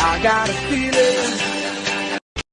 I got a feeling